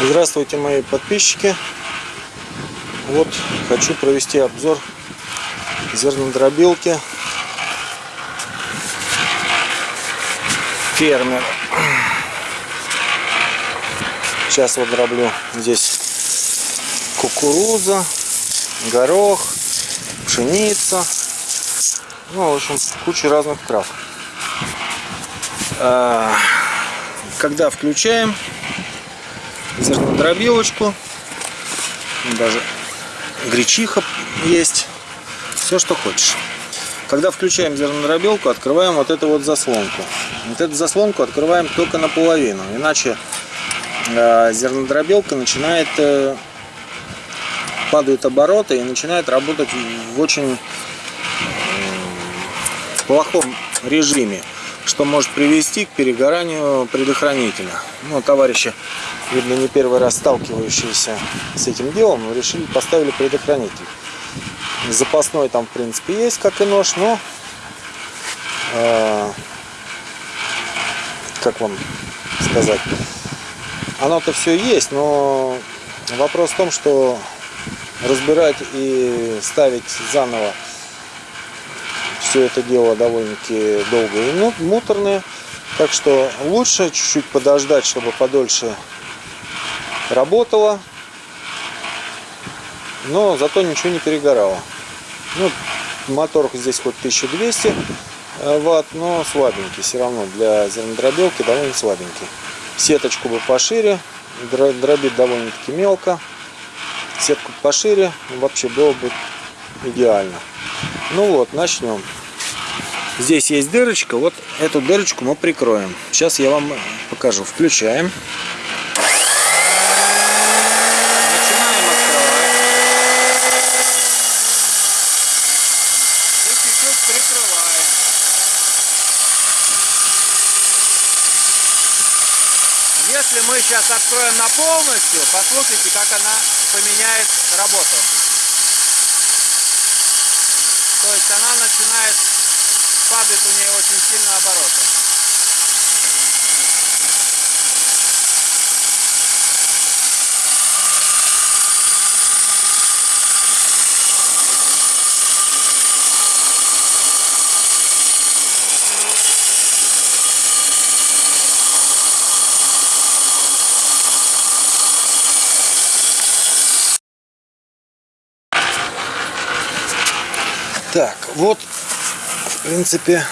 Здравствуйте, мои подписчики. Вот хочу провести обзор зернодробилки фермер. Сейчас вот дроблю здесь кукуруза, горох, пшеница. Ну, в общем, куча разных трав. А, когда включаем зернодробилочку, даже гречиха есть, все что хочешь. Когда включаем зернодробилку, открываем вот эту вот заслонку. Вот эту заслонку открываем только наполовину, иначе э, зернодробилка начинает э, падают обороты и начинает работать в очень плохом режиме, что может привести к перегоранию предохранителя. Ну, товарищи, видно, не первый раз сталкивающиеся с этим делом, но решили, поставили предохранитель. Запасной там, в принципе, есть, как и нож, но э, как вам сказать, оно-то все есть, но вопрос в том, что разбирать и ставить заново все это дело довольно-таки долго и муторное. Так что лучше чуть-чуть подождать, чтобы подольше работало. Но зато ничего не перегорало. Ну, мотор здесь хоть 1200 э, ватт, но слабенький все равно. Для зернодробилки довольно слабенький. Сеточку бы пошире, дробит довольно-таки мелко сетку пошире, вообще было бы идеально. Ну вот, начнем. Здесь есть дырочка, вот эту дырочку мы прикроем. Сейчас я вам покажу. Включаем. Если мы сейчас откроем на полностью, послушайте, как она поменяет работу. То есть она начинает, падать у нее очень сильно обороты. Так, вот, в принципе,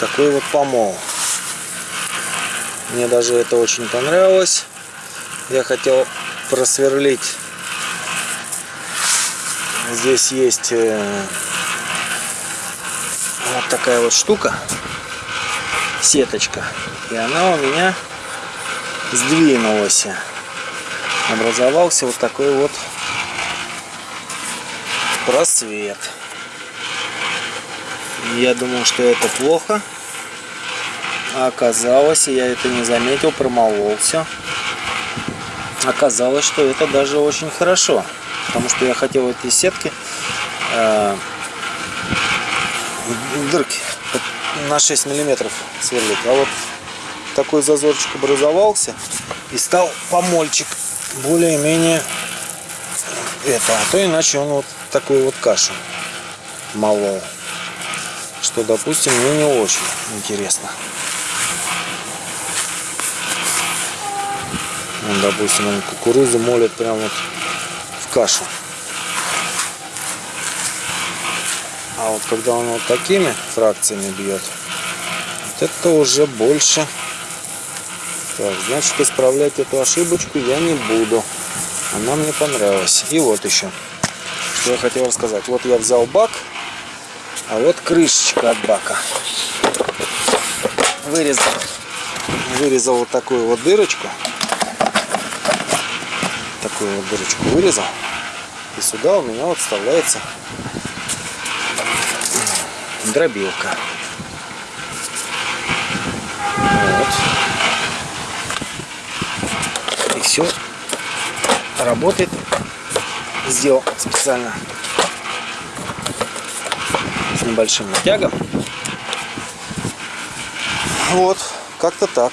такой вот помол. Мне даже это очень понравилось. Я хотел просверлить. Здесь есть э, вот такая вот штука, сеточка. И она у меня сдвинулась. Образовался вот такой вот просвет. Я думал, что это плохо. Оказалось, я это не заметил, промолол все. Оказалось, что это даже очень хорошо. Потому что я хотел эти сетки э, дырки на 6 миллиметров сверлить. А вот такой зазорчик образовался и стал помольчик более-менее это. А то иначе он вот такую вот кашу молол. Что, допустим, мне не очень интересно. Он, допустим, он кукурузу молит прямо вот в кашу. А вот когда он вот такими фракциями бьет, вот это уже больше. Так, значит, исправлять эту ошибочку я не буду. Она мне понравилась. И вот еще что я хотел рассказать. Вот я взял бак, а вот крышечка от бака. Вырезал, вырезал вот такую вот дырочку. Такую вот дырочку вырезал. И сюда у меня вот вставляется дробилка. Вот. И все работает сделал специально с небольшим натягом. Вот, как-то так.